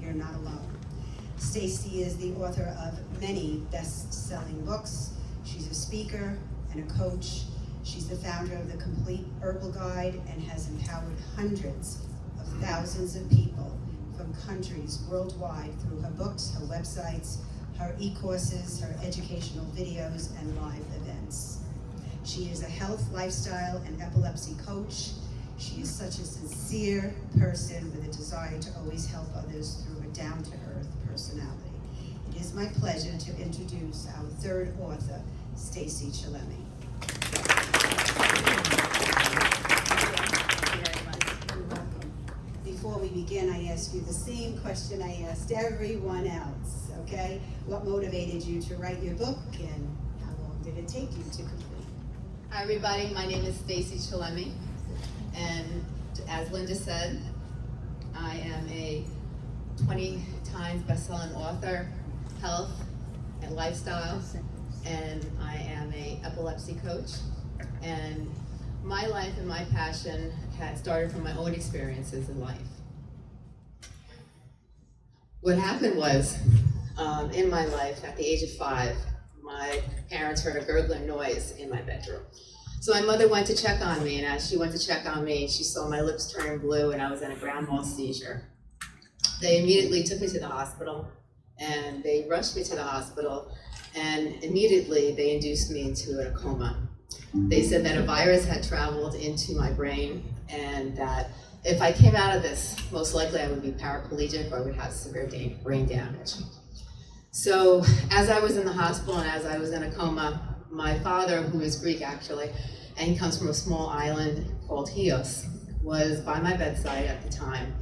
You're not alone. Stacey is the author of many best-selling books. She's a speaker and a coach. She's the founder of the Complete Herbal Guide and has empowered hundreds of thousands of people from countries worldwide through her books, her websites, her e-courses, her educational videos, and live events. She is a health, lifestyle, and epilepsy coach. She is such a sincere person with a desire to always help others through a down-to-earth personality. It is my pleasure to introduce our third author, Stacey welcome. Before we begin, I ask you the same question I asked everyone else, okay? What motivated you to write your book and how long did it take you to complete? Hi everybody, my name is Stacey Chillemi, and as Linda said, I am a 20 times best-selling author, health and lifestyle, and I am a epilepsy coach. And my life and my passion had started from my own experiences in life. What happened was, um, in my life, at the age of five, my parents heard a gurgling noise in my bedroom. So my mother went to check on me, and as she went to check on me, she saw my lips turn blue and I was in a grand mal seizure. They immediately took me to the hospital, and they rushed me to the hospital, and immediately they induced me into a coma. They said that a virus had traveled into my brain, and that if I came out of this, most likely I would be paraplegic or I would have severe brain damage. So as I was in the hospital and as I was in a coma, my father, who is Greek actually, and comes from a small island called Chios, was by my bedside at the time.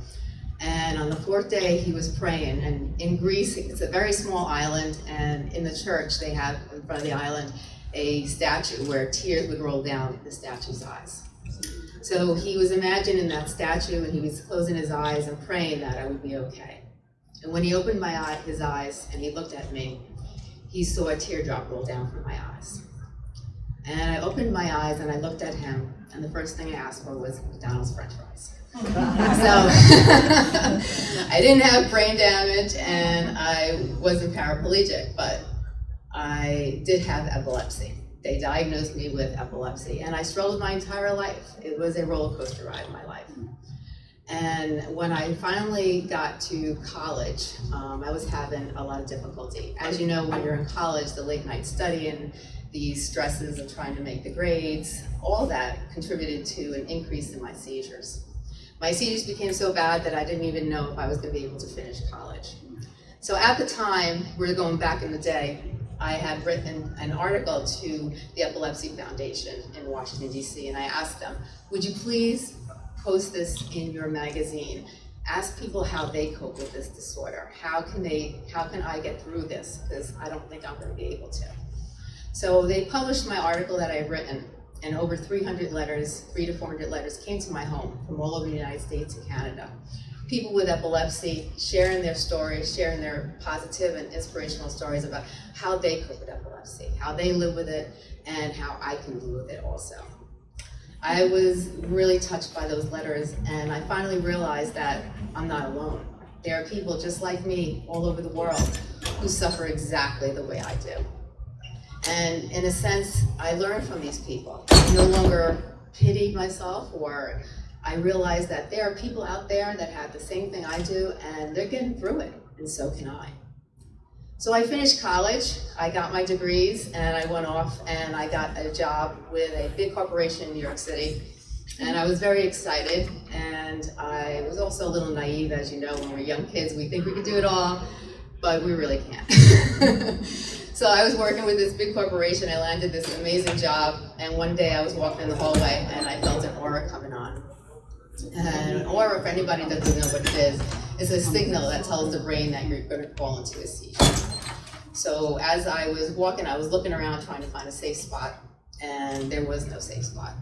And on the fourth day, he was praying. And in Greece, it's a very small island, and in the church, they have in front of the island a statue where tears would roll down the statue's eyes. So he was imagining that statue, and he was closing his eyes and praying that I would be okay. And when he opened my eye, his eyes and he looked at me, he saw a teardrop roll down from my eyes. And I opened my eyes and I looked at him, and the first thing I asked for was McDonald's french fries. So I didn't have brain damage and I wasn't paraplegic, but I did have epilepsy. They diagnosed me with epilepsy and I struggled my entire life. It was a roller coaster ride in my life. And when I finally got to college, um, I was having a lot of difficulty. As you know, when you're in college, the late night studying, the stresses of trying to make the grades, all that contributed to an increase in my seizures. My seizures became so bad that I didn't even know if I was going to be able to finish college. So at the time, we're going back in the day, I had written an article to the Epilepsy Foundation in Washington, D.C., and I asked them, would you please post this in your magazine? Ask people how they cope with this disorder. How can they, how can I get through this? Because I don't think I'm going to be able to. So they published my article that I've written, and over 300 letters, three to 400 letters came to my home from all over the United States and Canada. People with epilepsy sharing their stories, sharing their positive and inspirational stories about how they cope with epilepsy, how they live with it, and how I can live with it also. I was really touched by those letters, and I finally realized that I'm not alone. There are people just like me all over the world who suffer exactly the way I do. And in a sense, I learned from these people. I no longer pity myself or I realized that there are people out there that have the same thing I do and they're getting through it, and so can I. So I finished college, I got my degrees, and I went off and I got a job with a big corporation in New York City. And I was very excited, and I was also a little naive, as you know, when we're young kids, we think we can do it all, but we really can't. so I was working with this big corporation, I landed this amazing job, and one day I was walking in the hallway and I felt an aura coming on. And an aura, for anybody that doesn't know what it is, is a signal that tells the brain that you're going to fall into a seizure. So as I was walking, I was looking around trying to find a safe spot, and there was no safe spot.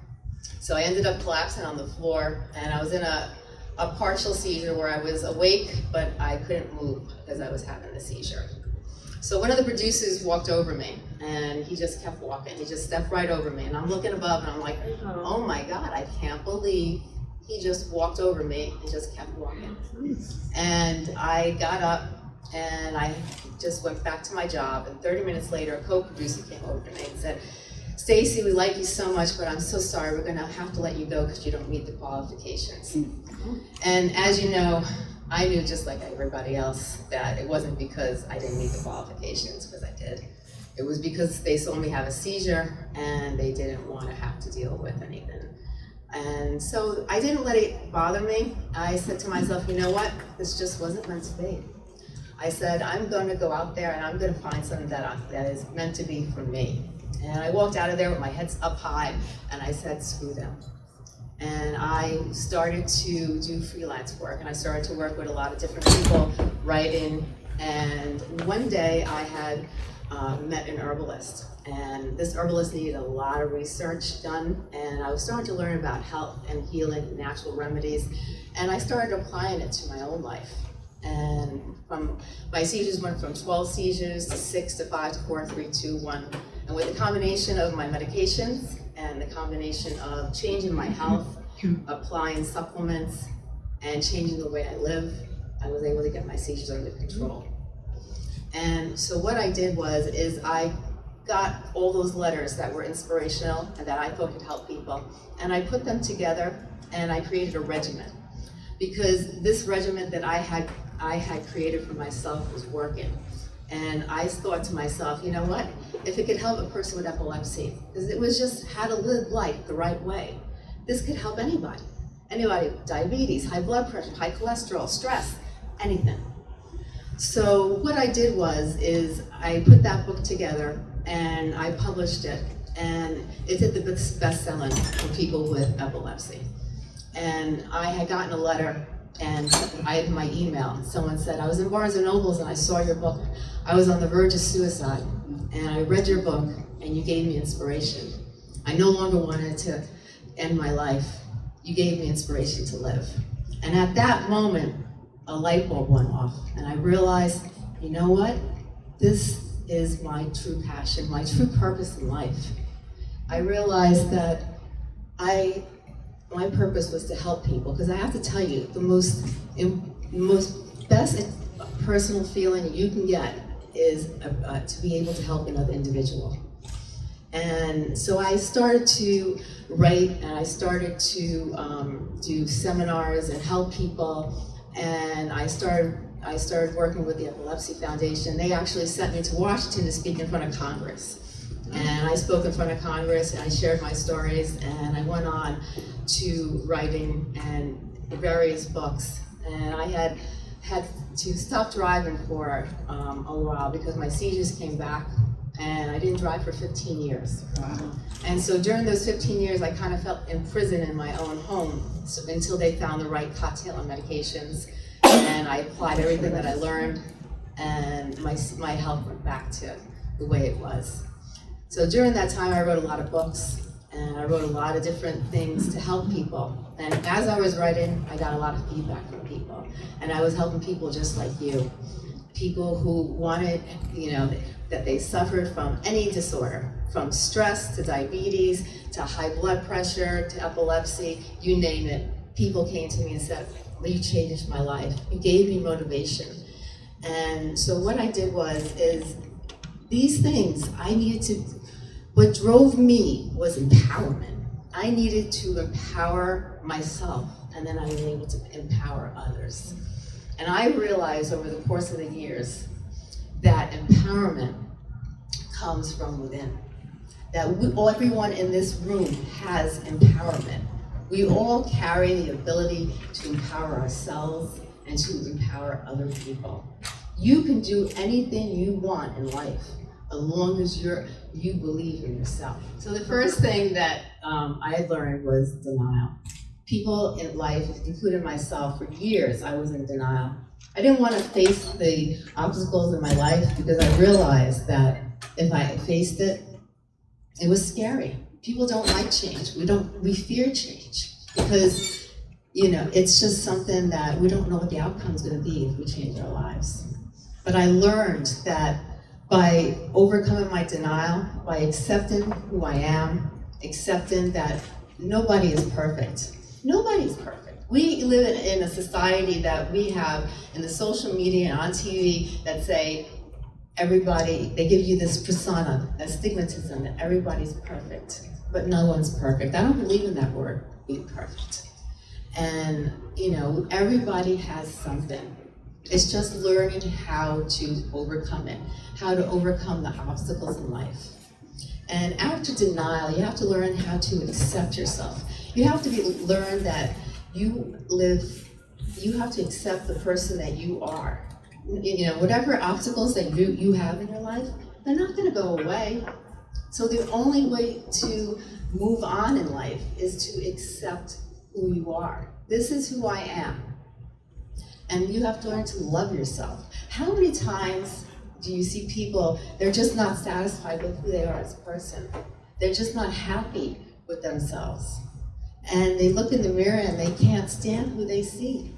So I ended up collapsing on the floor, and I was in a, a partial seizure where I was awake, but I couldn't move because I was having the seizure. So one of the producers walked over me, and he just kept walking. He just stepped right over me, and I'm looking above, and I'm like, uh-huh. oh my God, I can't believe he just walked over me and just kept walking. And I got up and I just went back to my job. And 30 minutes later, a co-producer came over to me and said, Stacey, we like you so much, but I'm so sorry, we're gonna have to let you go because you don't meet the qualifications. Mm. And as you know, I knew just like everybody else that it wasn't because I didn't meet the qualifications, because I did. It was because they saw me have a seizure and they didn't want to have to deal with anything. And so I didn't let it bother me. I said to myself, you know what? This just wasn't meant to be. I said, I'm going to go out there and I'm going to find something that, I, that is meant to be for me. And I walked out of there with my head up high and I said, screw them. And I started to do freelance work and I started to work with a lot of different people writing. And one day I had uh, met an herbalist and this herbalist needed a lot of research done and I was starting to learn about health and healing, natural remedies, and I started applying it to my own life. And from my seizures went from 12 seizures to 6 to 5 to 4, 3, 2, 1. And with the combination of my medications and the combination of changing my health, applying supplements, and changing the way I live, I was able to get my seizures under control. And so what I did was, is I got all those letters that were inspirational and that I thought could help people, and I put them together and I created a regimen. Because this regimen that I had, I had created for myself was working. And I thought to myself, you know what? If it could help a person with epilepsy, because it was just how to live life the right way, this could help anybody. Anybody diabetes, high blood pressure, high cholesterol, stress, anything. So what I did was, is I put that book together and I published it and it did the best selling for people with epilepsy. And I had gotten a letter and I had my email. Someone said, I was in Barnes and Nobles and I saw your book. I was on the verge of suicide and I read your book and you gave me inspiration. I no longer wanted to end my life. You gave me inspiration to live. And at that moment, a light bulb went off and I realized, you know what? This is my true passion, my true purpose in life. I realized that I, my purpose was to help people because I have to tell you, the most, most best personal feeling you can get is uh, to be able to help another individual. And so I started to write and I started to um, do seminars and help people and I started I started working with the Epilepsy Foundation. They actually sent me to Washington to speak in front of Congress. And I spoke in front of Congress and I shared my stories and I went on to writing and various books. And I had had to stop driving for um, a while because my seizures came back and I didn't drive for 15 years. Wow. And so during those 15 years, I kind of felt imprisoned in my own home so, until they found the right cocktail of medications. And I applied everything that I learned, and my, my health went back to the way it was. So during that time, I wrote a lot of books, and I wrote a lot of different things to help people. And as I was writing, I got a lot of feedback from people. And I was helping people just like you. People who wanted, you know, that they suffered from any disorder, from stress to diabetes, to high blood pressure, to epilepsy, you name it. People came to me and said, well, you changed my life. You gave me motivation. And so what I did was, is these things I needed to, what drove me was empowerment. I needed to empower myself, and then I was able to empower others. And I realized over the course of the years that empowerment comes from within. That we, everyone in this room has empowerment. We all carry the ability to empower ourselves and to empower other people. You can do anything you want in life as long as you're, you believe in yourself. So the first thing that um, I learned was denial. People in life, including myself, for years I was in denial. I didn't want to face the obstacles in my life because I realized that if I faced it, it was scary. People don't like change. We don't, we fear change because, you know, it's just something that we don't know what the outcome is going to be if we change our lives. But I learned that by overcoming my denial, by accepting who I am, accepting that nobody is perfect. Nobody is perfect. We live in, a society that we have in the social media and on TV that say everybody, they give you this persona, a stigmatism that everybody's perfect, but no one's perfect. I don't believe in that word, being perfect. And, you know, everybody has something. It's just learning how to overcome it, how to overcome the obstacles in life. And after denial, you have to learn how to accept yourself. You have to be, learn that you live, you have to accept the person that you are. You know, whatever obstacles that you, you have in your life, they're not gonna go away. So the only way to move on in life is to accept who you are. This is who I am. And you have to learn to love yourself. How many times do you see people, they're just not satisfied with who they are as a person? They're just not happy with themselves. And they look in the mirror and they can't stand who they see.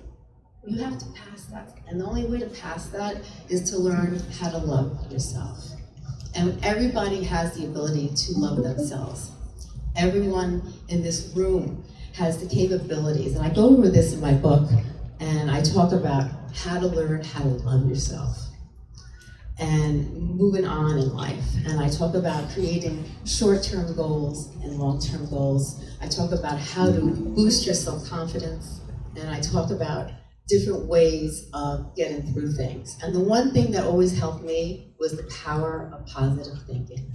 You have to pass that. And the only way to pass that is to learn how to love yourself. And everybody has the ability to love themselves. Everyone in this room has the capabilities. And I go over this in my book, and I talk about how to learn how to love yourself and moving on in life. And I talk about creating short-term goals and long-term goals. I talk about how to boost your self-confidence. And I talk about different ways of getting through things. And the one thing that always helped me was the power of positive thinking.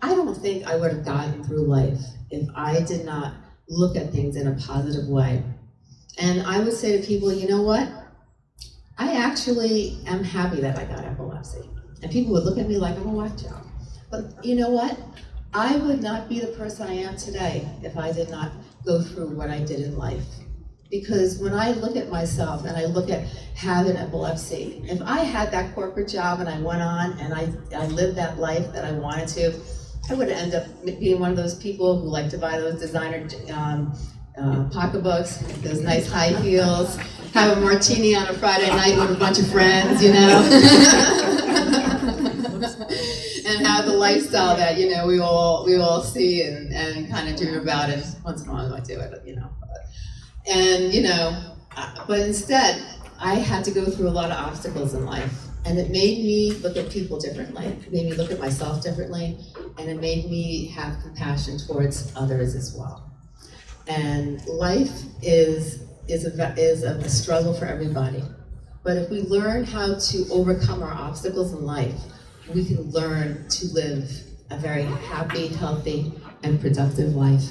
I don't think I would have gotten through life if I did not look at things in a positive way. And I would say to people, you know what? I actually am happy that I got epilepsy. And people would look at me like I'm a whack job. But you know what? I would not be the person I am today if I did not go through what I did in life. Because when I look at myself and I look at having epilepsy, if I had that corporate job and I went on and I, I lived that life that I wanted to, I would end up being one of those people who like to buy those designer um, uh, pocketbooks, those nice high heels, have a martini on a Friday night with a bunch of friends, you know? and have the lifestyle that, you know, we all, we all see and, and kind of dream about, and once in a while I do it, you know. And, you know, uh, but instead, I had to go through a lot of obstacles in life. And it made me look at people differently. It made me look at myself differently. And it made me have compassion towards others as well. And life is, is, a, is a struggle for everybody. But if we learn how to overcome our obstacles in life, we can learn to live a very happy, healthy, and productive life.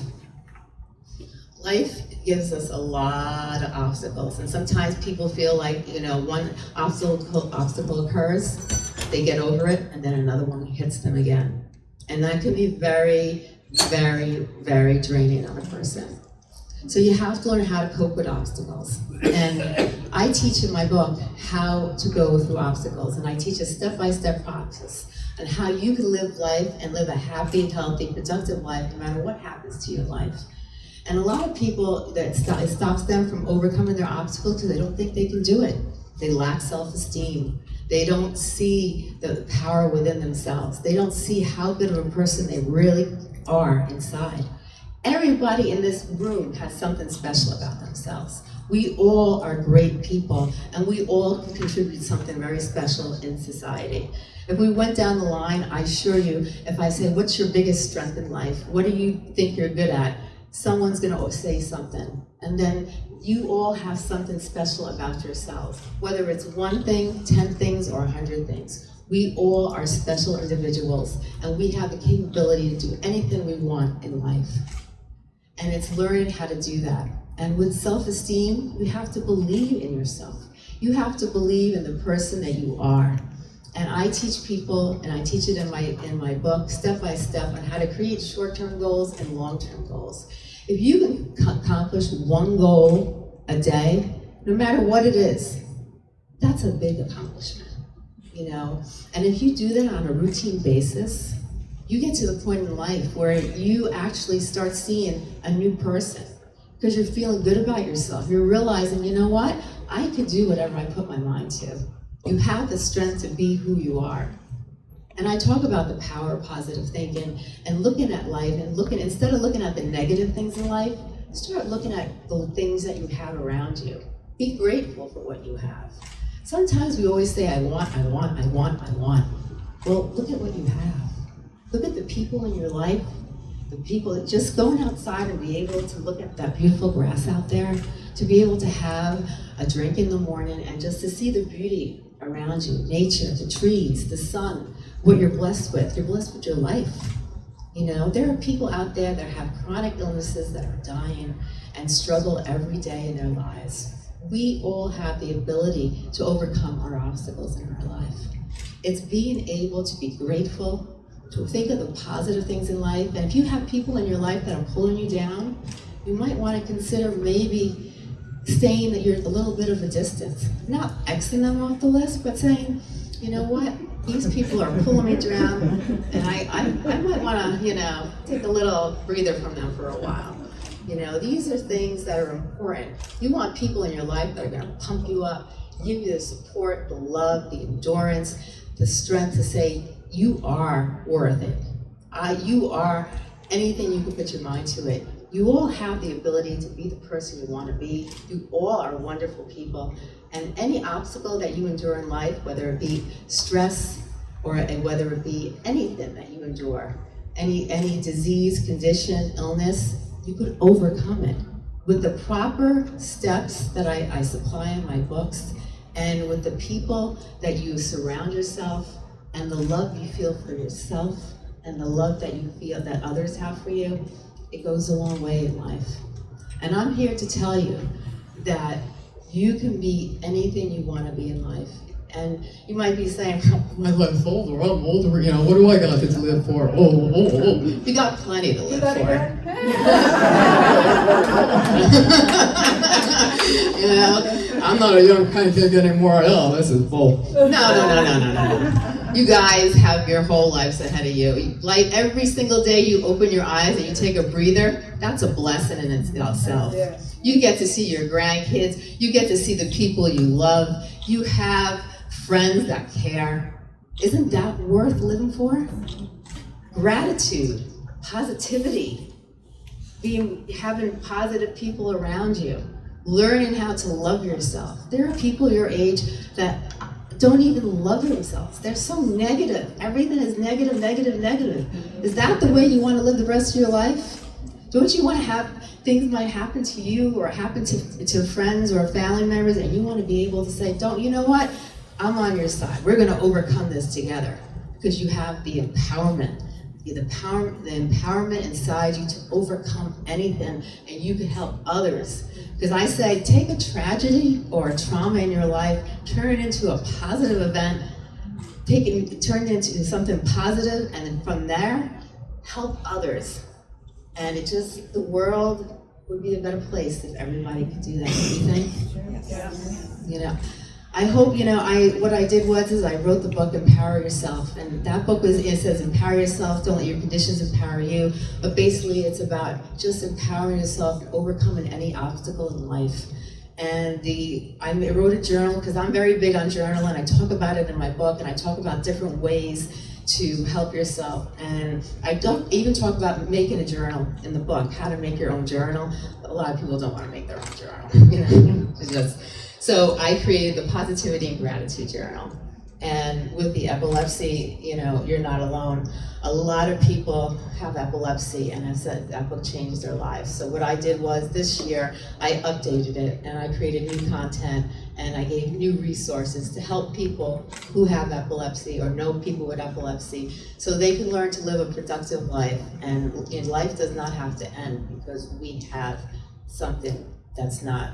Life gives us a lot of obstacles, and sometimes people feel like, you know, one obstacle, obstacle occurs, they get over it, and then another one hits them again. And that can be very, very, very draining on a person. So you have to learn how to cope with obstacles. And I teach in my book how to go through obstacles, and I teach a step-by-step -step process on how you can live life and live a happy, healthy, productive life no matter what happens to your life. And a lot of people, that it stops them from overcoming their obstacles because they don't think they can do it. They lack self-esteem. They don't see the power within themselves. They don't see how good of a person they really are inside. Everybody in this room has something special about themselves. We all are great people, and we all contribute something very special in society. If we went down the line, I assure you, if I say, what's your biggest strength in life? What do you think you're good at? Someone's gonna say something. And then you all have something special about yourselves. Whether it's one thing, 10 things, or 100 things. We all are special individuals, and we have the capability to do anything we want in life. And it's learning how to do that. And with self-esteem, you have to believe in yourself. You have to believe in the person that you are. And I teach people, and I teach it in my, in my book, step by step, on how to create short-term goals and long-term goals. If you can accomplish one goal a day, no matter what it is, that's a big accomplishment, you know? And if you do that on a routine basis, you get to the point in life where you actually start seeing a new person because you're feeling good about yourself. You're realizing, you know what? I could do whatever I put my mind to. You have the strength to be who you are. And I talk about the power of positive thinking and looking at life and looking, instead of looking at the negative things in life, start looking at the things that you have around you. Be grateful for what you have. Sometimes we always say, I want, I want, I want, I want. Well, look at what you have. Look at the people in your life, the people that just going outside and be able to look at that beautiful grass out there, to be able to have a drink in the morning and just to see the beauty around you, nature, the trees, the sun, what you're blessed with. You're blessed with your life. You know, there are people out there that have chronic illnesses that are dying and struggle every day in their lives. We all have the ability to overcome our obstacles in our life. It's being able to be grateful, to think of the positive things in life. And if you have people in your life that are pulling you down, you might want to consider maybe saying that you're a little bit of a distance. Not Xing them off the list, but saying, you know what, these people are pulling me down, and I, I, I might want to, you know, take a little breather from them for a while. You know, these are things that are important. You want people in your life that are going to pump you up, give you the support, the love, the endurance, the strength to say, you are worth it. I, you are anything you can put your mind to it. You all have the ability to be the person you want to be. You all are wonderful people. And any obstacle that you endure in life, whether it be stress or whether it be anything that you endure, any, any disease, condition, illness, you could overcome it. With the proper steps that I, I supply in my books, and with the people that you surround yourself, and the love you feel for yourself, and the love that you feel that others have for you, it goes a long way in life. And I'm here to tell you that you can be anything you want to be in life. And you might be saying, My life's older, I'm older, you know, what do I got to live for? Oh, oh, oh. oh. you got plenty to live for. you know? I'm not a young pancake anymore. Oh, this is bull. No, no, no, no, no, no. You guys have your whole lives ahead of you. Like every single day you open your eyes and you take a breather, that's a blessing in itself. You get to see your grandkids. You get to see the people you love. You have friends that care. Isn't that worth living for? Gratitude, positivity, being having positive people around you, learning how to love yourself. There are people your age that don't even love themselves. They're so negative. Everything is negative, negative, negative. Is that the way you want to live the rest of your life? Don't you want to have things might happen to you or happen to, to friends or family members and you want to be able to say, don't, you know what? I'm on your side. We're going to overcome this together because you have the empowerment. The, power, the empowerment inside you to overcome anything and you can help others. Because I say, take a tragedy or a trauma in your life, turn it into a positive event, take it, turn it into something positive, and then from there, help others. And it just, the world would be a better place if everybody could do that, don't you think? Yes. You know, I hope, you know, I, what I did was, is I wrote the book Empower Yourself, and that book was, it says empower yourself, don't let your conditions empower you, but basically it's about just empowering yourself, to overcoming any obstacle in life. And the, I wrote a journal, because I'm very big on journaling, I talk about it in my book, and I talk about different ways to help yourself. And I don't even talk about making a journal in the book, how to make your own journal. A lot of people don't want to make their own journal, you know, just, so I created the Positivity and Gratitude Journal. And with the epilepsy, you know, you're not alone. A lot of people have epilepsy and have said that book changed their lives. So what I did was this year, I updated it and I created new content and I gave new resources to help people who have epilepsy or know people with epilepsy so they can learn to live a productive life. And life does not have to end because we have something that's not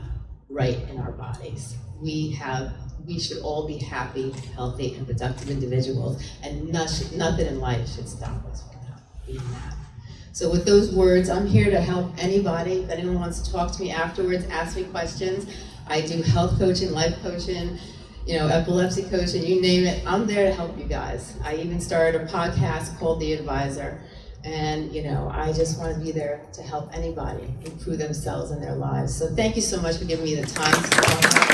right in our bodies. We have, we should all be happy, healthy, and productive individuals, and nothing in life should stop us from being that. So with those words, I'm here to help anybody. If anyone wants to talk to me afterwards, ask me questions. I do health coaching, life coaching, you know, epilepsy coaching, you name it. I'm there to help you guys. I even started a podcast called The Advisor. And, you know, I just want to be there to help anybody improve themselves and their lives. So thank you so much for giving me the time.